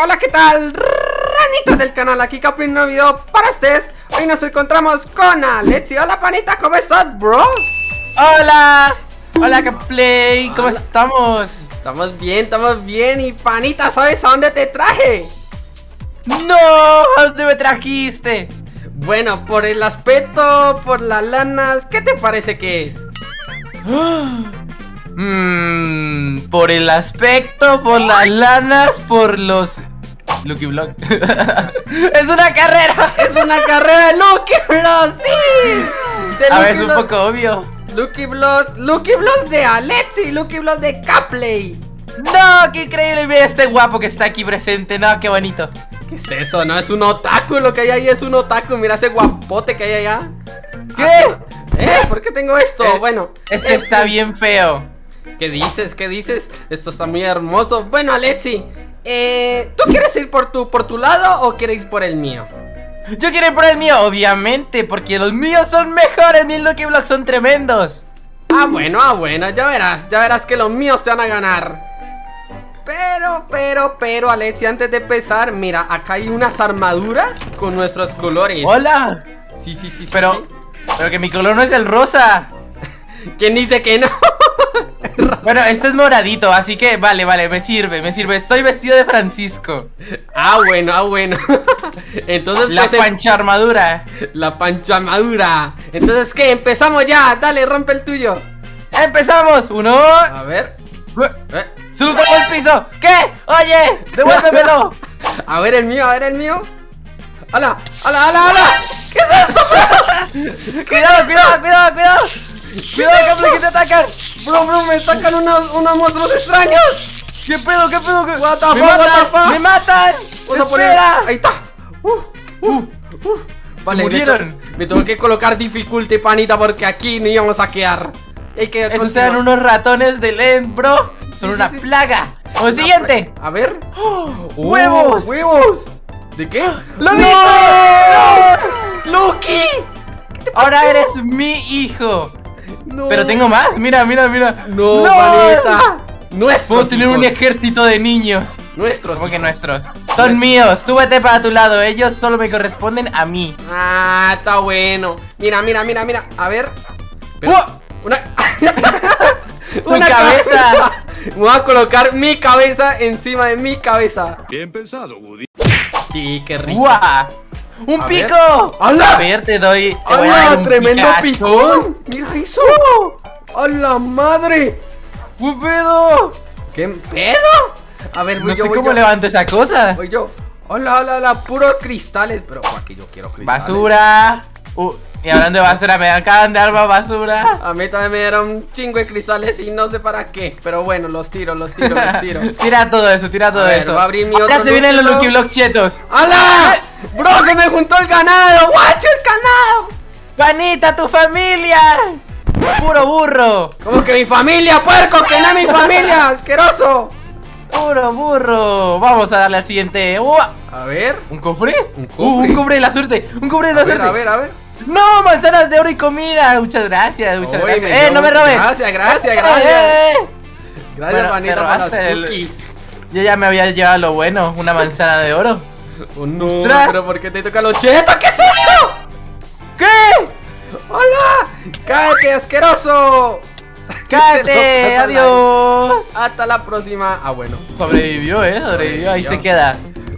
Hola, ¿qué tal? Ranitas del canal, aquí Capi, un nuevo video para ustedes Hoy nos encontramos con Alexi Hola, panita, ¿cómo estás, bro? Hola Hola, Caplay, ¿cómo Hola. estamos? Estamos bien, estamos bien Y panita, ¿sabes a dónde te traje? ¡No! ¿A dónde me trajiste? Bueno, por el aspecto, por las lanas ¿Qué te parece que es? Mmm, por el aspecto, por las lanas, por los... Lucky Blocks ¡Es una carrera! ¡Es una carrera de Lucky Bloss! ¡Sí! De A ver, es un poco obvio Lucky Bloss, Lucky Bloss de Alexi Lucky Bloss de Capley ¡No! ¡Qué increíble! Mira este guapo que está aquí presente ¡No, qué bonito! ¿Qué es eso? No, es un otaku, lo que hay ahí es un otaku Mira ese guapote que hay allá ¿Qué? ¿Eh? ¿Por qué tengo esto? Eh, bueno Este está bien feo ¿Qué dices? ¿Qué dices? Esto está muy hermoso Bueno, Alexi eh, ¿Tú quieres ir por tu, por tu lado o quieres ir por el mío? Yo quiero ir por el mío, obviamente Porque los míos son mejores Mis Lucky Blocks son tremendos Ah, bueno, ah, bueno, ya verás, ya verás que los míos te van a ganar Pero, pero, pero, Alexi, antes de empezar, mira, acá hay unas armaduras con nuestros colores ¡Hola! Sí, sí, sí, sí, Pero, sí. pero que mi color no es el rosa ¿Quién dice que no? Bueno, este es moradito, así que vale, vale, me sirve, me sirve Estoy vestido de Francisco ah, bueno, ah, bueno Entonces, La pues, em- pancha armadura la panchamadura Entonces, ¿qué? Empezamos ya, dale, rompe el tuyo ¡Empezamos! Uno A ver eh, ¡Se lo el piso! ¿Qué? ¡Oye! ¡Devuélvemelo! A ver el mío, a ver el mío ¡Hala! ¡Hala, hala, hala! ¿Qué es esto, ¡Cuidado, cuidado, cuidado, cuidado! ¡Cuidado, Caple, que te atacan! bro! Bro, me sacan unos, unos monstruos extraños ¿Qué pedo, qué pedo? qué- What the ¡Me fuck, what matan! the fuck? ¡Me matan! Vamos a poner-. Ahí está uh, uh, uh. Se me murieron. to- Me, tengo que colocar dificulty, panita Porque aquí no íbamos a quedar Hay que Esos continuar. eran unos ratones de End, bro Son Sí, una sí, sí. plaga ¡O siguiente! A ver ¡Huevos! Oh, ¡Huevos! ¿De qué? ¡Lo ¡No! ¡Lucky! Ahora eres mi hijo No. Pero tengo más, mira, mira, mira No, panita. Nuestros. Puedo tener un ejército de niños Nuestros. ¿Cómo que nuestros? Son Nuestros. míos, tú vete para tu lado Ellos solo me corresponden a mí Ah, está bueno. Mira, mira, mira, mira. A ver. Pero-. Una. Tu cabeza. Voy a colocar mi cabeza encima de mi cabeza. Bien pensado, Woody. Sí, qué rico. ¡Guau! ¡Un A pico! ¡Hala! A ver, te doy. te ¡Hala! ¡Tremendo picón! ¡Mira eso! ¡A la madre! ¡Un pedo! ¿Qué pedo? A ver, voy No yo, sé voy cómo yo. levanto esa cosa. Voy yo. Hola, hola, hola, puros cristales. Pero aquí yo quiero cristales. Basura. Uh, y hablando de basura, me acaban de dar más basura. A mí también me dieron un chingo de cristales y no sé para qué. Pero bueno, los tiro, los tiro, los tiro. tira todo eso, tira todo ver, eso. voy a abrir mi Ahora otro se vienen los Lucky Blocks chetos. ¡Hala! ¡Bro, se me juntó el ganado! ¡Guacho, el ganado! ¡Panita, tu familia! ¡Puro burro! ¿Cómo que mi familia, puerco? ¡Que no es mi familia! ¡Asqueroso! ¡Puro burro! Vamos a darle al siguiente. ¡Ua! A ver. ¿Un cofre? Un Uh, cofre. un cofre de la suerte. Un cofre de la ver, suerte. a ver, a ver. ¡No! ¡Manzanas de oro y comida! Muchas gracias, muchas gracias. ¡Eh, no me robes! Gracias, gracias, ¡Eh, gracias. eh! Gracias, Bueno, para los el- cookies. Yo ya me había llevado lo bueno, una manzana de oro. Oh, no, ¡Ostras! pero ¿por qué te toca los chetos? ¿Qué es esto? ¿Qué? ¡Hola! ¡Cállate, asqueroso! ¡Cállate! ¡Adiós! Hasta la próxima. Ah, bueno. Sobrevivió, eh, sobrevivió, ahí se queda.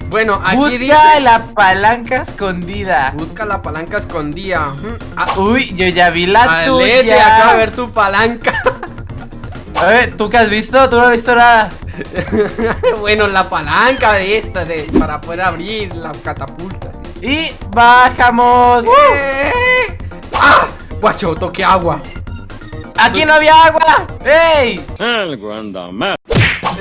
Bueno, aquí Busca dice. la palanca escondida. Busca la palanca escondida. Ah, Uy, yo ya vi la ah, tuya. leche, acabo de ver tu palanca. A ver, ¿tú qué has visto? Tú no has visto nada. bueno, la palanca de esta, de, para poder abrir la catapulta. Y bajamos. ¡Eh! ¡Ah! Guacho, toque agua. Aquí no había agua. ¡Ey! Algo anda mal.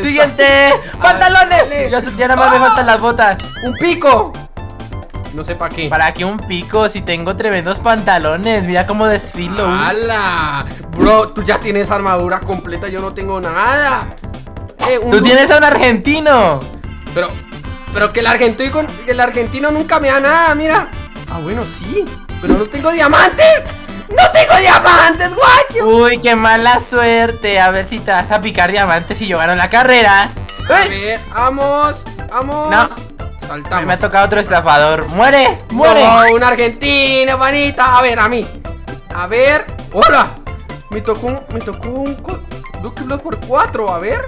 Siguiente. ¡Pantalones! Ya, ya nada más me faltan las botas. ¡Un pico! No sé para qué. ¿Para qué un pico si tengo tremendos pantalones? Mira cómo desfilo. ¡Hala! Bro, tú ya tienes armadura completa, yo no tengo nada. Eh, un Tú tienes a un argentino. Pero, pero que el argentino, que el argentino nunca me da nada, mira. Ah, bueno, sí. Pero no tengo diamantes. ¡No tengo diamantes, guacho! Uy, qué mala suerte. A ver si te vas a picar diamantes y yo gano la carrera. A ¡Eh! ver, vamos. Vamos. No. Saltamos. Me ha tocado otro estafador. ¡Muere! ¡Muere! No, un argentino, panita. A ver, a mí. A ver. ¡Hola! Me tocó un. Me tocó un. Lucky Block por cuatro. A ver.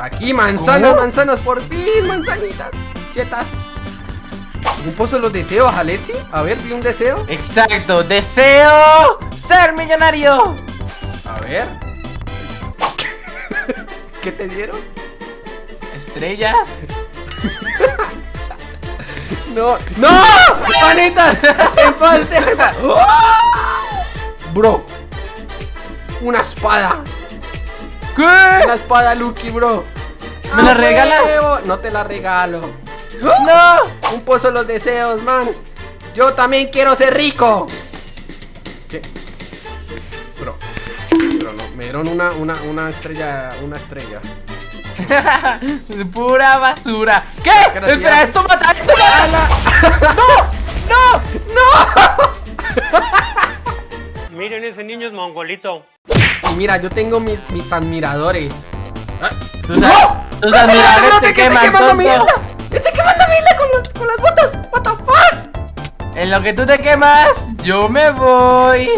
Aquí, manzanas, ¿Cómo? manzanas. Por fin, manzanitas. Quietas. Un pozo de los deseos, Alexi. A ver, vi un deseo. Exacto, deseo ser millonario. A ver. ¿Qué te dieron? Estrellas. No, no, manitas, déjame- Bro, una espada, ¿Qué? una espada Lucky, bro. ¿Me la ¡A regalas? No te la regalo. No. Un pozo de los deseos, man. Yo también quiero ser rico. ¿Qué? Bro, pero no, me dieron una, una, una estrella, una estrella. Pura basura. ¿Qué? Gracias. Espera, esto mata, esto mata. ¡Hala! Miren, ese niño es mongolito. Y mira, yo tengo mis, mis admiradores. Ah, Tus, tus admiradores bro, te que queman. Las botas! ¿What the fuck? En lo que tú te quemas, yo me voy.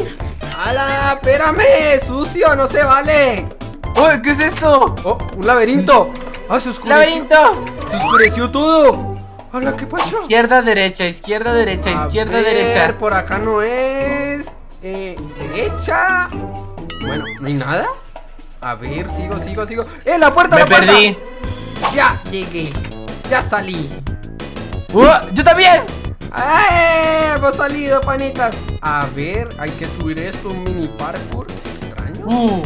¡Hala! ¡Espérame! ¡Sucio! ¡No se vale! Uy, ¿qué es esto? ¡Oh! ¡Un laberinto! ¡Ah, se oscureció! ¡Laberinto! ¡Se oscureció todo! ¡Hala! ¿Qué pasó? Izquierda, derecha, izquierda, derecha, A izquierda, ver, derecha. por acá no es... Eh, derecha... Bueno, ¿no hay nada? A ver, sigo, sigo, sigo ¡Eh, la puerta, Me la puerta! perdí. Ya llegué Ya salí Uh, ¡Yo también! ¡Eh! Hemos salido, panitas A ver, hay que subir esto Un mini parkour Extraño Uh,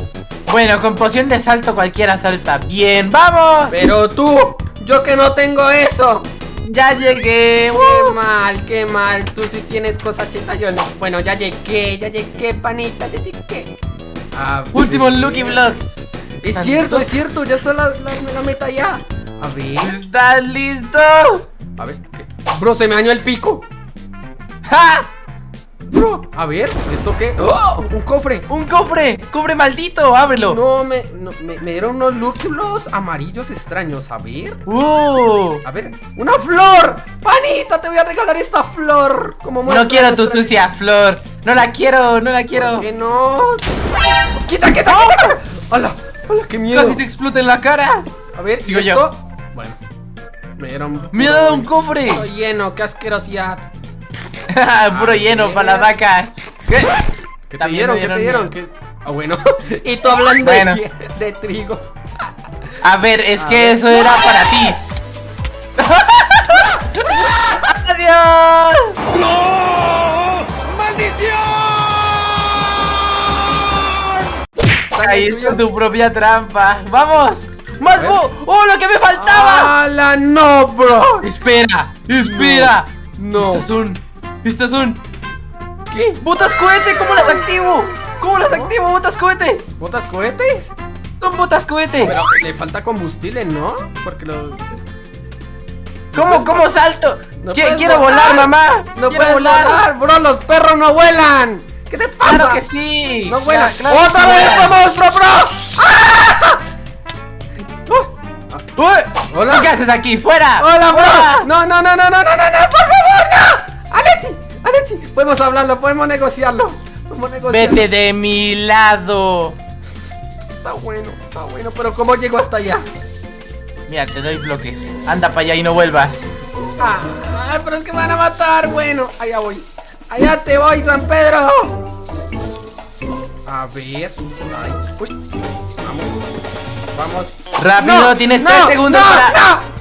bueno, con poción de salto cualquiera salta bien. ¡Vamos! Pero tú Yo que no tengo eso Ya llegué. Qué mal, qué mal Tú sí tienes cosas chetas, yo no Bueno, ya llegué, ya llegué, panita Ya llegué A ver. Último Lucky Vlogs. Es cierto, es cierto Ya está la, la, la meta ya A ver ¿Estás listo? A ver. Bro, se me dañó el pico ¡Ja! Bro, a ver, ¿esto qué? ¡Oh! Un cofre ¡Un cofre! ¡Cofre maldito! ¡Ábrelo! No, me, no, me, me dieron unos amarillos extraños. A ver, ¡Uh! a ver, ¡una flor! ¡Panita, te voy a regalar esta flor! Como No quiero tu sucia flor. No la quiero, no la quiero. ¿Por qué no? ¡Quita, quita, quita! quita! ¡Hala! ¡Hala, qué miedo! Casi te explota en la cara. A ver, Sigo ¿y yo. Bueno, me dieron. Me ha dado un cofre. Estoy lleno, qué asquerosidad. Puro lleno para la vaca. ¿Qué? ¿Qué te dieron? ¿Qué te dieron. Ah, bueno. y tú hablando Bueno. de, de trigo. A ver, es A que ver. eso era para ti. ¡Adiós! Caíste en tu propia trampa. ¡Vamos! ¡Más bu! ¡Oh, lo que me faltaba! ¡Hala, no, bro! Espera, espera. No. Estas son. Estas son. ¿Qué? ¡Botas cohete! ¿Cómo las activo? ¿Cómo las activo, botas cohete? ¿Botas cohetes? Son botas cohete. Pero le falta combustible, ¿no? Porque lo. ¿Cómo, cómo salto? No quiero volar, mamá. No quiero puedes volar. bro. Los perros no vuelan. ¿Qué te pasa? Claro que sí. No vuelan. Claro que ¡Otra sí vez vuelan. monstruo, bro! Uy, Hola. ¿Qué haces aquí? ¡Fuera! ¡Hola, bro! No, no, no, no, no, no, no, no, por favor, no. Alexi, Alexi, podemos hablarlo, podemos negociarlo. Podemos negociarlo. Vete de mi lado. Está bueno, está bueno, pero ¿cómo llego hasta allá? Mira, te doy bloques. Anda para allá y no vuelvas. Ah, ay, pero es que me van a matar. Bueno, allá voy. Allá te voy, San Pedro. A ver. Ay, uy. Vamos. Rápido, No, tienes no, tres segundos no, para. no.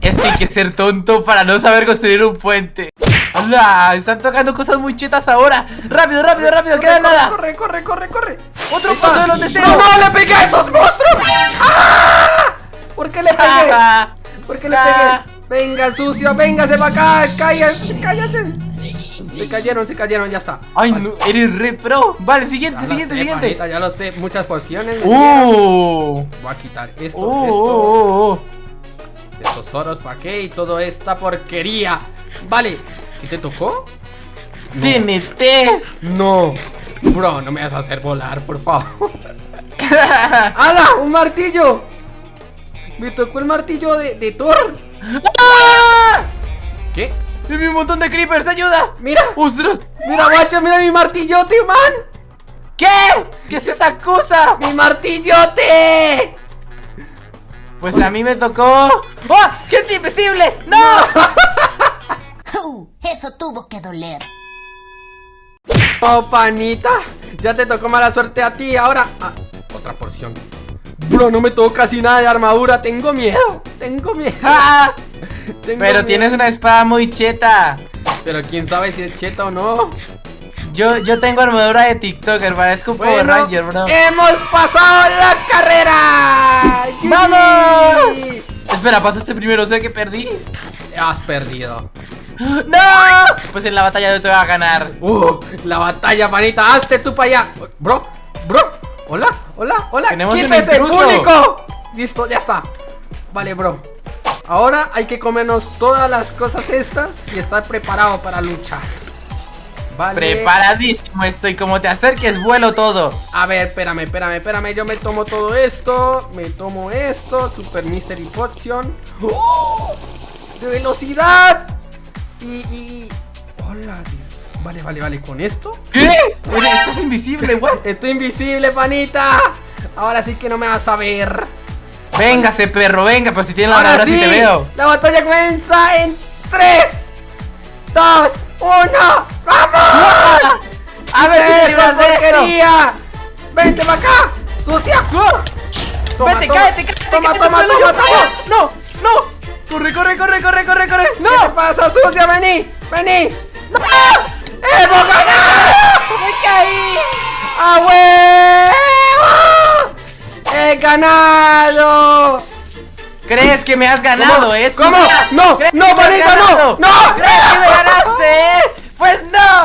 Es que hay que ser tonto para no saber construir un puente. ¡Hala! Están tocando cosas muy chetas ahora. ¡Rápido, rápido, rápido! ¡Queda corre, nada! Corre, corre, corre, corre. ¡Otro paso de los deseos! ¡No, no! ¡Le pegué a esos monstruos! ¡Ah! ¿Por qué le pegué? ¿Por qué le pegué? Venga, sucio, véngase para acá. Cállate, cállate. Se cayeron, se cayeron, ya está. ¡Ay, no! ¡Eres re pro! Vale, siguiente, Ya siguiente, sé, siguiente. ya lo sé, muchas dieron. ¡Uh! Voy a quitar esto, ¡Uh! esto, ¡Uh! uh. estos oros, ¿para qué? Y toda esta porquería. Vale, ¿y te tocó? ¡TNT! No. Bro, no me vas a hacer volar, por favor. ¡Hala! ¡Un martillo! Me tocó el martillo de, de Thor. ¡Ah! ¡Vi un montón de creepers! ¡Ayuda! Mira, ¡Ostras! mira, guacho, mira mi martillote, man. ¿Qué? ¿Qué es esa cosa? ¡Mi martillote! Pues a mí me tocó. ¡Oh! ¡Gente invisible! ¡No! Uh, eso tuvo que doler. Oh, panita, ya te tocó mala suerte a ti. Ahora, ah, otra porción. Bro, no me tocó casi nada de armadura. Tengo miedo. Tengo miedo. ¡Ah! Tengo Pero miedo. tienes una espada muy cheta. Pero quién sabe si es cheta o no. Yo, yo tengo armadura de TikToker, parezco un Power Bueno, Ranger, bro. hemos pasado la carrera. ¡Vamos! Espera, pasaste primero, o sea que perdí. Has perdido. ¡No! Pues en la batalla yo te voy a ganar. Uh, la batalla, panita. Hazte tú para allá. Bro, bro. Hola, hola, hola. Tenemos ¡Quítese, público! Listo, ya está. Vale, bro. Ahora hay que comernos todas las cosas estas y estar preparado para luchar. Vale. Preparadísimo estoy, como te acerques, vuelo todo. A ver, espérame, espérame, espérame. Yo me tomo todo esto. Me tomo esto. Super Mystery Potion. ¡Oh! ¡De velocidad! Y. y... Hola. Vale, vale, vale. ¿Con esto? ¿Qué? Estás invisible, what? Estoy invisible, panita. Ahora sí que no me vas a ver. Véngase, perro, venga, pues si tienes la Ahora sí, te veo. la batalla comienza en 3, 2, 1. ¡Vamos! A ver ¡Esa porquería! ¡Vente para acá! ¡Sucia! Toma, Vete, toma. cállate, cállate. Toma, que te toma, toma, toma. No, no. Corre, corre, corre, corre, corre, corre. ¿Qué te No. pasa, sucia? ¡Vení! ¡Vení! ¡No! ¡Hemos ganado! Me caí. ¡Ah! ¡He ganado! ¿Crees que me has ganado, ¿Cómo? eh? ¿Cómo? No, ¿Crees no, Juanito, no, no. ¿Crees que me ganaste? Pues no.